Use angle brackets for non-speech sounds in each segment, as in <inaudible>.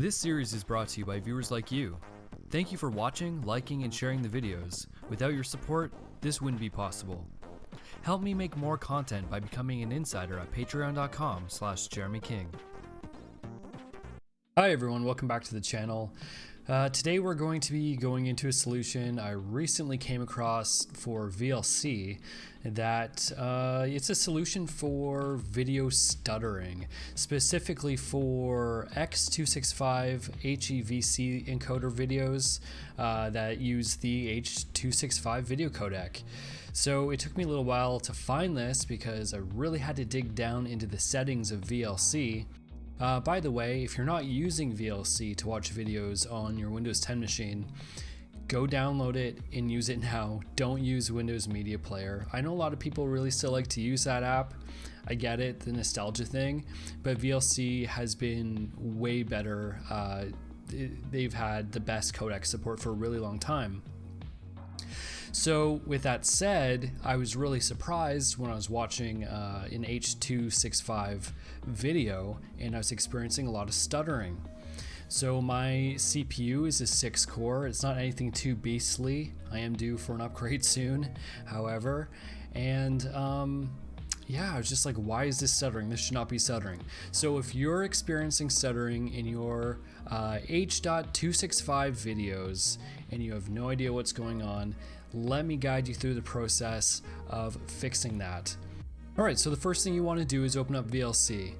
This series is brought to you by viewers like you. Thank you for watching, liking, and sharing the videos. Without your support, this wouldn't be possible. Help me make more content by becoming an insider at patreon.com slash Jeremy King. Hi everyone, welcome back to the channel. Uh, today we're going to be going into a solution I recently came across for VLC that uh, it's a solution for video stuttering, specifically for X265 HEVC encoder videos uh, that use the H265 video codec. So it took me a little while to find this because I really had to dig down into the settings of VLC uh, by the way, if you're not using VLC to watch videos on your Windows 10 machine, go download it and use it now. Don't use Windows Media Player. I know a lot of people really still like to use that app. I get it, the nostalgia thing, but VLC has been way better. Uh, they've had the best codec support for a really long time. So with that said, I was really surprised when I was watching uh, an H265 video and I was experiencing a lot of stuttering. So my CPU is a 6 core, it's not anything too beastly. I am due for an upgrade <laughs> soon, however, and um, yeah, I was just like, why is this stuttering? This should not be stuttering. So if you're experiencing stuttering in your uh, H.265 videos and you have no idea what's going on, let me guide you through the process of fixing that. All right, so the first thing you want to do is open up VLC.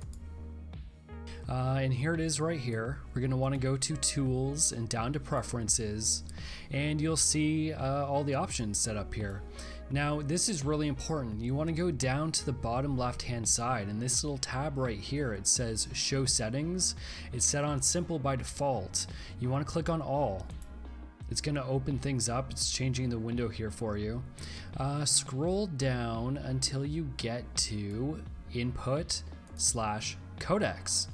Uh, and here it is right here. We're going to want to go to Tools and down to Preferences, and you'll see uh, all the options set up here. Now, this is really important. You want to go down to the bottom left hand side, and this little tab right here, it says Show Settings. It's set on Simple by default. You want to click on All. It's going to open things up. It's changing the window here for you. Uh, scroll down until you get to input slash codecs.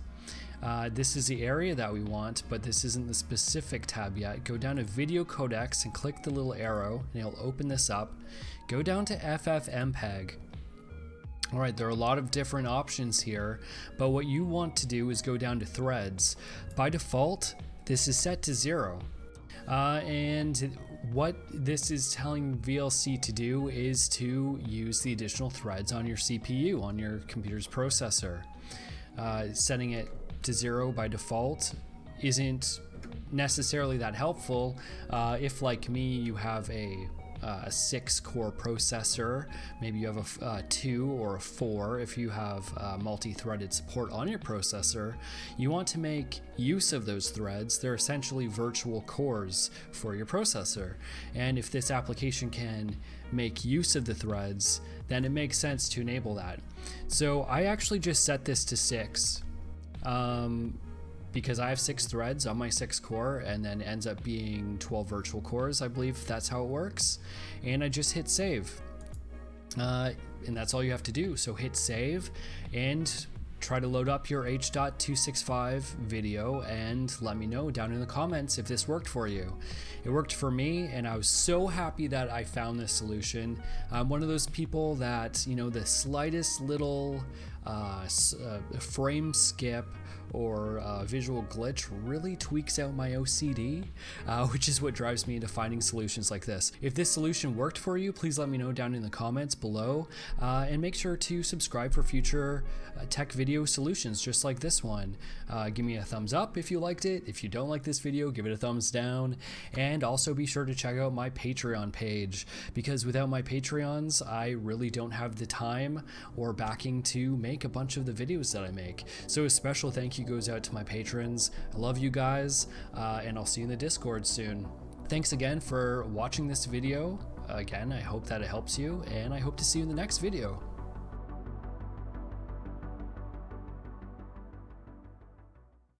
Uh, this is the area that we want, but this isn't the specific tab yet. Go down to video codecs and click the little arrow and it'll open this up. Go down to FFmpeg. All right, there are a lot of different options here, but what you want to do is go down to threads. By default, this is set to zero. Uh, and what this is telling VLC to do is to use the additional threads on your CPU, on your computer's processor. Uh, setting it to zero by default isn't necessarily that helpful uh, if like me you have a a six core processor. Maybe you have a, a uh, two or a four if you have uh, multi-threaded support on your processor. You want to make use of those threads. They're essentially virtual cores for your processor. And if this application can make use of the threads, then it makes sense to enable that. So I actually just set this to six. Um, because I have six threads on my six core and then ends up being 12 virtual cores. I believe that's how it works. And I just hit save. Uh, and that's all you have to do. So hit save and try to load up your H.265 video and let me know down in the comments if this worked for you. It worked for me and I was so happy that I found this solution. I'm one of those people that, you know, the slightest little uh, uh, frame skip or uh, visual glitch really tweaks out my OCD, uh, <laughs> which is what drives me into finding solutions like this. If this solution worked for you, please let me know down in the comments below uh, and make sure to subscribe for future uh, tech video solutions just like this one. Uh, give me a thumbs up if you liked it. If you don't like this video, give it a thumbs down. And also be sure to check out my Patreon page because without my Patreons, I really don't have the time or backing to make a bunch of the videos that I make. So a special thank you goes out to my patrons. I love you guys, uh, and I'll see you in the Discord soon. Thanks again for watching this video. Again, I hope that it helps you, and I hope to see you in the next video.